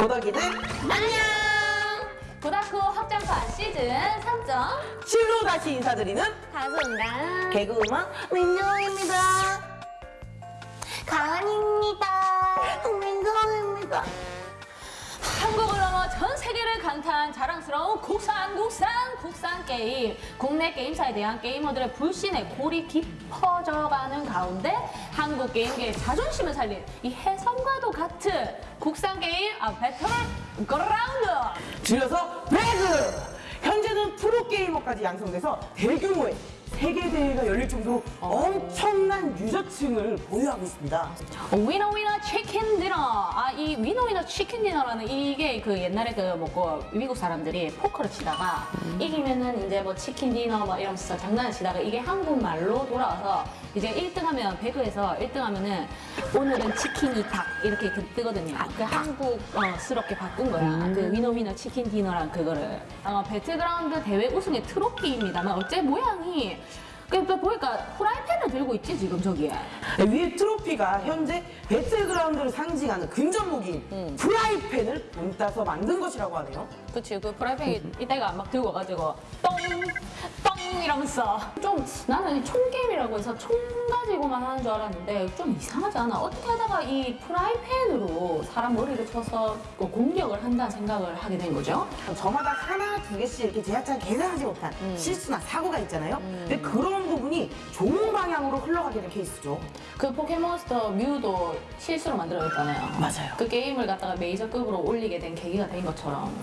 고덕이들 안녕! 고다쿠 확장판 시즌 3점 실로 다시 인사드리는 가수인가? 개그우먼 민정입니다. 가은입니다. 민정입니다. 한국을 넘어 전 세계를 강타한 자랑스러운 국산 국산 국산 게임 국내 게임사에 대한 게이머들의 불신의 골이 깊어져가는 가운데 한국 게임계의 자존심을 살린 이 혜성과도 같은 국산 게임 아 배틀 그라운드 줄여서 배그! 현재는 프로게이머까지 양성돼서 대규모의 세계대회가 열릴 정도로 엄청난 유저층을 보유하고 있습니다. winner winner chicken dinner. 아이 winner winner chicken dinner라는 이게 그 옛날에 그 뭐고 미국 사람들이 포커를 치다가 이기면은 이제 뭐 chicken dinner 뭐 이러면서 장난을 치다가 이게 한국말로 돌아와서 이제 1등하면 배그에서 1등하면은 오늘은 치킨이 닭 이렇게 그 뜨거든요. 그 한국스럽게 바꾼 거야. 그 winner winner chicken dinner랑 그거를 어, 배틀그라운드 대회 우승의 트로피입니다만 어째 모양이 그러니까 보니까 프라이팬을 들고 있지 지금 저기에. 위에 트로피가 현재 배틀그라운드를 상징하는 근접 무기인 프라이팬을 본따서 만든 것이라고 하네요. 그치 그 프라이팬이 이때가 막 들고 와가지고 똥! 똥! 이러면서 좀 나는 이 총게임이라고 해서 총 가지고만 하는 줄 알았는데 좀 이상하지 않아? 어떻게 하다가 이 프라이팬으로 사람 머리를 쳐서 그 공격을 한다는 생각을 하게 된 거죠? 저마다 하나 두 개씩 이렇게 제작자가 계산하지 못한 실수나 사고가 있잖아요. 근데 그런 부분이 좋은 방향으로 흘러가게 된 케이스죠. 그 포켓몬스터 뮤도 실수로 만들어졌잖아요 맞아요. 그 게임을 갖다가 메이저급으로 올리게 된 계기가 된 것처럼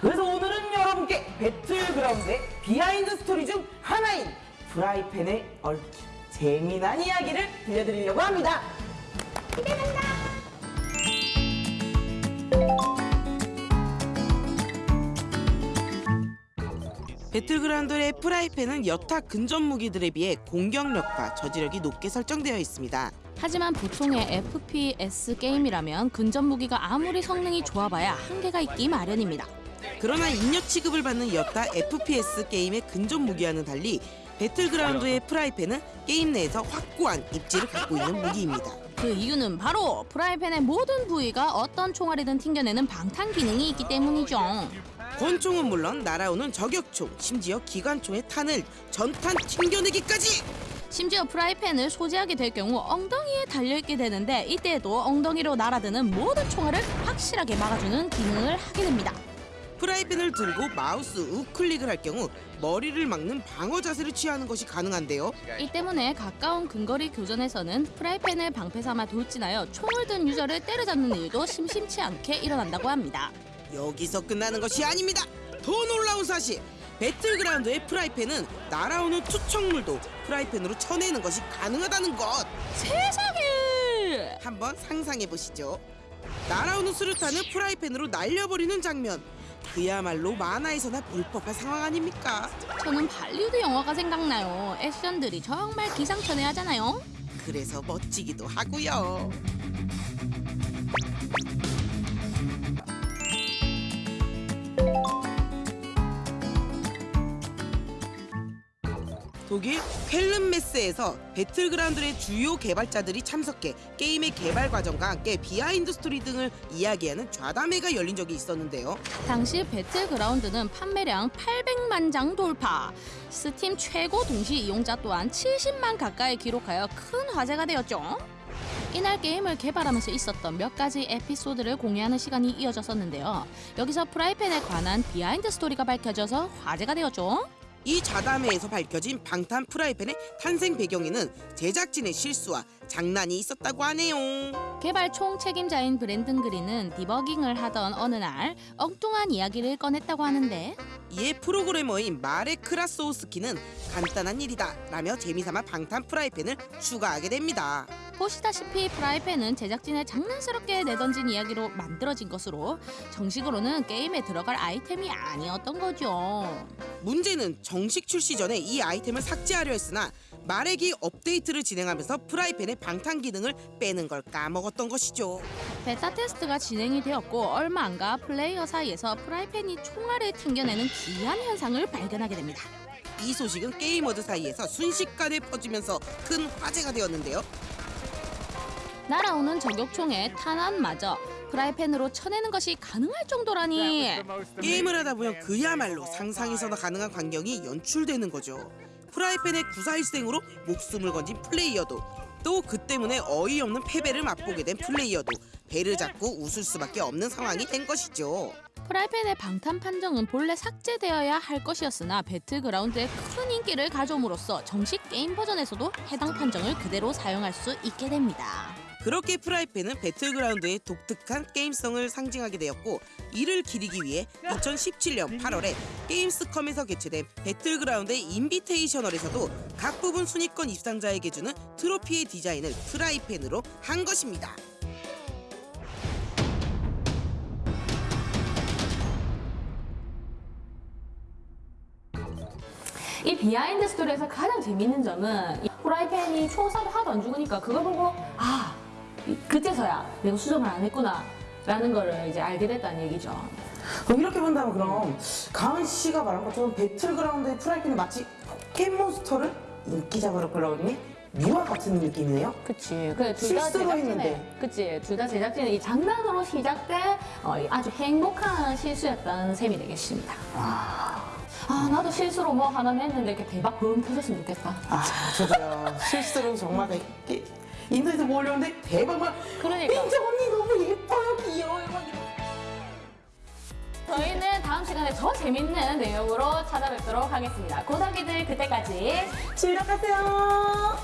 그래서 오늘은 여러분께 배틀그라운드의 비하인드 스토리 중 하나인 프라이팬의 얽힌 재미난 이야기를 들려드리려고 합니다. 배틀그라운드의 프라이팬은 여타 근접 무기들에 비해 공격력과 저지력이 높게 설정되어 있습니다. 하지만 보통의 FPS 게임이라면 근접 무기가 아무리 성능이 좋아봐야 한계가 있기 마련입니다. 그러나 잉여 취급을 받는 여타 FPS 게임의 근접 무기와는 달리 배틀그라운드의 프라이팬은 게임 내에서 확고한 입지를 갖고 있는 무기입니다. 그 이유는 바로 프라이팬의 모든 부위가 어떤 총알이든 튕겨내는 방탄 기능이 있기 때문이죠. 권총은 물론 날아오는 저격총, 심지어 기관총의 탄을 전탄 튕겨내기까지! 심지어 프라이팬을 소지하게 될 경우 엉덩이에 달려있게 되는데 이때에도 엉덩이로 날아드는 모든 총알을 확실하게 막아주는 기능을 하게 됩니다. 프라이팬을 들고 마우스 우클릭을 할 경우 머리를 막는 방어 자세를 취하는 것이 가능한데요. 이 때문에 가까운 근거리 교전에서는 프라이팬을 방패 삼아 돌진하여 총을 든 유저를 때려잡는 일도 심심치 않게 일어난다고 합니다. 여기서 끝나는 것이 아닙니다. 더 놀라운 사실. 배틀그라운드의 프라이팬은 날아오는 투척물도 프라이팬으로 쳐내는 것이 가능하다는 것. 세상에! 한번 상상해 보시죠. 날아오는 수류탄을 프라이팬으로 날려버리는 장면. 그야말로 만화에서나 볼 법한 상황 아닙니까? 저는 발리우드 영화가 생각나요. 액션들이 정말 기상천외하잖아요. 그래서 멋지기도 하고요. 독일 쾰른메세에서 배틀그라운드의 주요 개발자들이 참석해 게임의 개발 과정과 함께 비하인드 스토리 등을 이야기하는 좌담회가 열린 적이 있었는데요. 당시 배틀그라운드는 판매량 800만 장 돌파. 스팀 최고 동시 이용자 또한 70만 가까이 기록하여 큰 화제가 되었죠. 이날 게임을 개발하면서 있었던 몇 가지 에피소드를 공유하는 시간이 이어졌었는데요. 여기서 프라이팬에 관한 비하인드 스토리가 밝혀져서 화제가 되었죠. 이 좌담회에서 밝혀진 방탄 프라이팬의 탄생 배경에는 제작진의 실수와 장난이 있었다고 하네요. 개발 총 책임자인 브랜든 그린은 디버깅을 하던 어느 날 엉뚱한 이야기를 꺼냈다고 하는데 이에 프로그래머인 마레 크라소우스키는 간단한 일이다 라며 재미삼아 방탄 프라이팬을 추가하게 됩니다. 보시다시피 프라이팬은 제작진의 장난스럽게 내던진 이야기로 만들어진 것으로 정식으로는 게임에 들어갈 아이템이 아니었던 거죠. 문제는 정식 출시 전에 이 아이템을 삭제하려 했으나 마렉이 업데이트를 진행하면서 프라이팬의 방탄 기능을 빼는 걸 까먹었던 것이죠. 베타 테스트가 진행이 되었고 얼마 안 가 플레이어 사이에서 프라이팬이 총알을 튕겨내는 기이한 현상을 발견하게 됩니다. 이 소식은 게이머들 사이에서 순식간에 퍼지면서 큰 화제가 되었는데요. 날아오는 저격총의 탄환마저 프라이팬으로 쳐내는 것이 가능할 정도라니. 게임을 하다 보면 그야말로 상상에서나 가능한 광경이 연출되는 거죠. 프라이팬의 구사일생으로 목숨을 건진 플레이어도 또 그 때문에 어이없는 패배를 맛보게 된 플레이어도 배를 잡고 웃을 수밖에 없는 상황이 된 것이죠. 프라이팬의 방탄 판정은 본래 삭제되어야 할 것이었으나 배틀그라운드에 큰 인기를 가져옴으로써 정식 게임 버전에서도 해당 판정을 그대로 사용할 수 있게 됩니다. 그렇게 프라이팬은 배틀그라운드의 독특한 게임성을 상징하게 되었고 이를 기리기 위해 2017년 8월에 게임스컴에서 개최된 배틀그라운드의 invitational에서도 각 부분 순위권 입상자에게 주는 트로피의 디자인을 프라이팬으로 한 것입니다. 이 비하인드 스토리에서 가장 재밌는 점은 이 프라이팬이 총 쏴도 하도 안 죽으니까 그걸 보고 아 이- 그때서야 내가 수정을 안 했구나 라는 거를 이제 알게 됐다는 얘기죠. 그럼 이렇게 본다면 그럼 가은 씨가 말한 것처럼 배틀그라운드의 프라이팬은 마치 포켓몬스터를 인기작으로 끌어올린 뮤와 같은 느낌이네요. 그치. 그래, 둘다 실수로 제작진의, 했는데. 그치. 둘 다 제작진의 이 장난으로 시작된 어, 이 아주 행복한 실수였던 셈이 되겠습니다. 아, 나도 실수로 뭐 하나 했는데 이렇게 대박 붐 터졌으면 좋겠다. 아 저도요 실수로 정말 이렇게 인터넷에 뭐 올렸는데 대박 막 그러니까. 민정 언니 너무 예뻐요 귀여워요 막. 저희는 다음 시간에 더 재밌는 내용으로 찾아뵙도록 하겠습니다. 고단기들 그때까지 즐겁하세요.